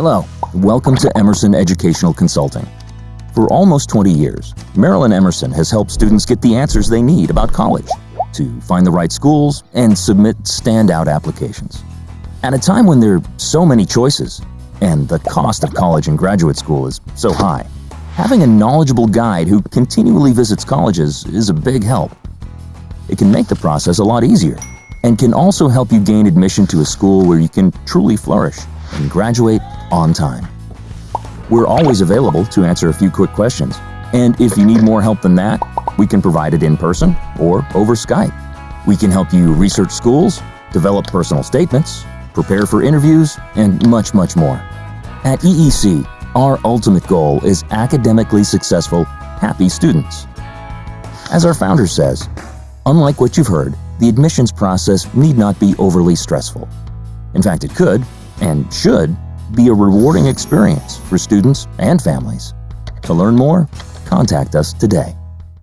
Hello, welcome to Emerson Educational Consulting. For almost 20 years, Marilyn Emerson has helped students get the answers they need about college, to find the right schools, and submit standout applications. At a time when there are so many choices, and the cost of college and graduate school is so high, having a knowledgeable guide who continually visits colleges is a big help. It can make the process a lot easier, and can also help you gain admission to a school where you can truly flourish and graduate on time. We're always available to answer a few quick questions, and if you need more help than that, we can provide it in person or over Skype. We can help you research schools, develop personal statements, prepare for interviews, and much, much more. At EEC, our ultimate goal is academically successful, happy students. As our founder says, unlike what you've heard, the admissions process need not be overly stressful. In fact, it could, and should, be a rewarding experience for students and families. To learn more, contact us today.